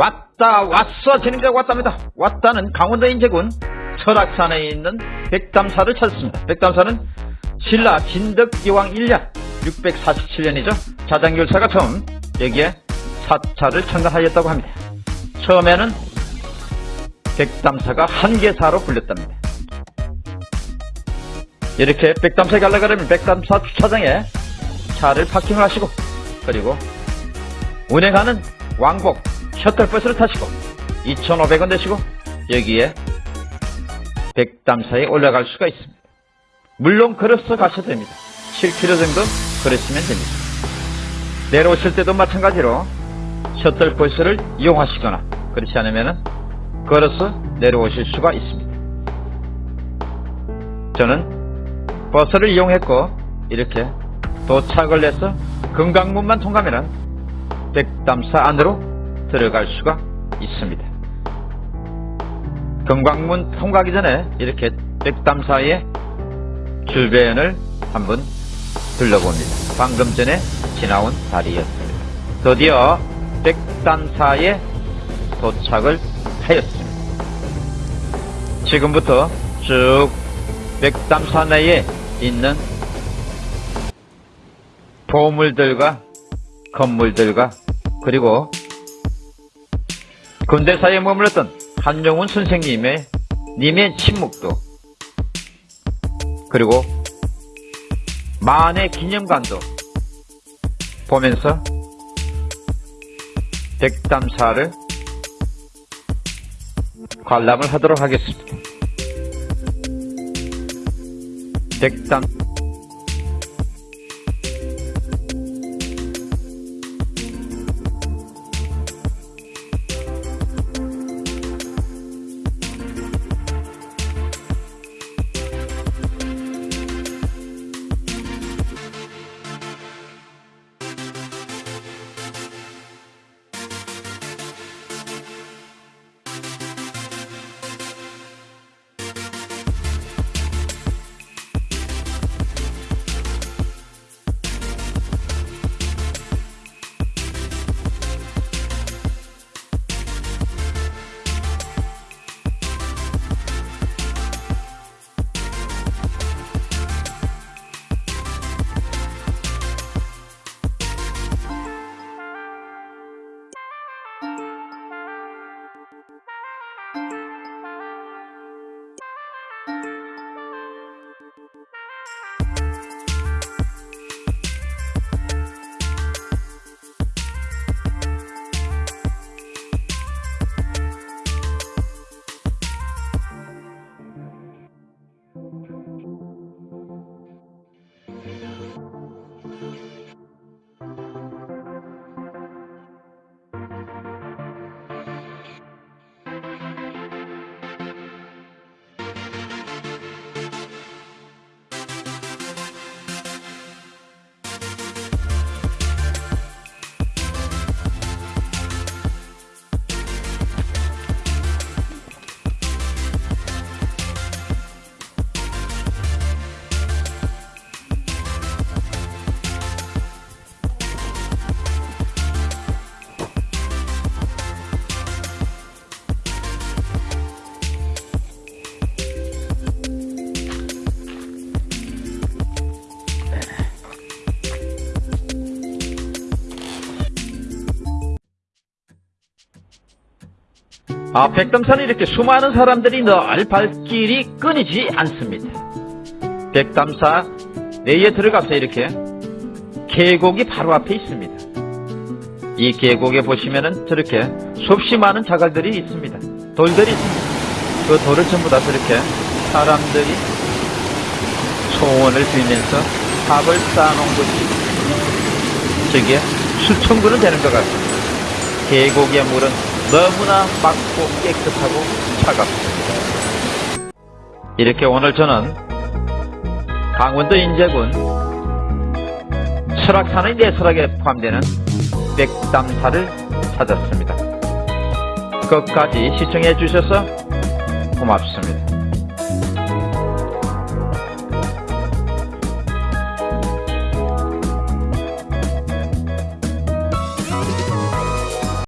왔다 왔어 진행자가 왔답니다. 왔다는 강원도 인제군 철학산에 있는 백담사를 찾았습니다. 백담사는 신라 진덕기왕 1년 647년이죠. 자장결사가 처음 여기에 사찰을 창건하였다고 합니다. 처음에는 백담사가 한계사로 불렸답니다. 이렇게 백담사에 가려고 하면 백담사 주차장에 차를 파킹을 하시고 그리고 운행하는 왕복 셔틀버스를 타시고 2,500원 내시고 여기에 백담사에 올라갈 수가 있습니다. 물론 걸어서 가셔도 됩니다. 7km 정도 걸으시면 됩니다. 내려오실 때도 마찬가지로 셔틀버스를 이용하시거나 그렇지 않으면 걸어서 내려오실 수가 있습니다. 저는 버스를 이용했고 이렇게 도착을 해서 금강문만 통과하면 백담사 안으로 들어갈 수가 있습니다. 금강문 통과하기 전에 이렇게 백담사의 주변을 한번 둘러봅니다. 방금 전에 지나온 다리였습니다. 드디어 백담사에 도착을 하였습니다. 지금부터 쭉 백담사 내에 있는 보물들과 건물들과 그리고 근대사에 머물렀던 한용운 선생님의 님의 침묵도 그리고 만의 기념관도 보면서 백담사를 관람을 하도록 하겠습니다. 백담 아, 백담산에 이렇게 수많은 사람들이 늘 발길이 끊이지 않습니다. 백담사 내에 들어가서 이렇게 계곡이 바로 앞에 있습니다. 이 계곡에 보시면은 저렇게 수없이 많은 자갈들이 있습니다. 돌들이 있습니다. 그 돌을 전부 다 저렇게 사람들이 소원을 빌면서 탑을 쌓아놓은 것이 저게 수천 그은 되는 것 같습니다. 계곡의 물은 너무나 맑고 깨끗하고 차갑습니다. 이렇게 오늘 저는 강원도 인제군 설악산의 내설악에 포함되는 백담사를 찾았습니다. 끝까지 시청해 주셔서 고맙습니다.